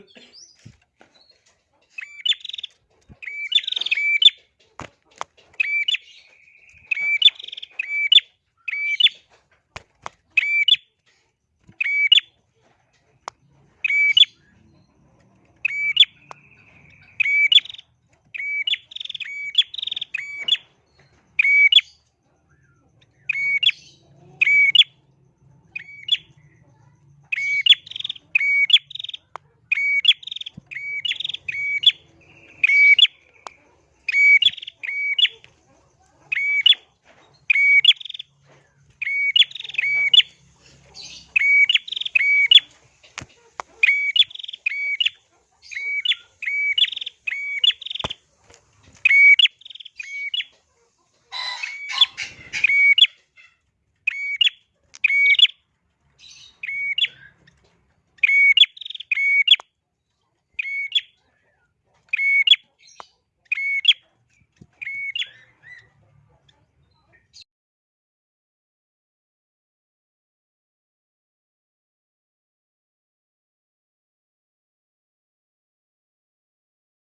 different